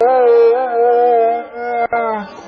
Hey!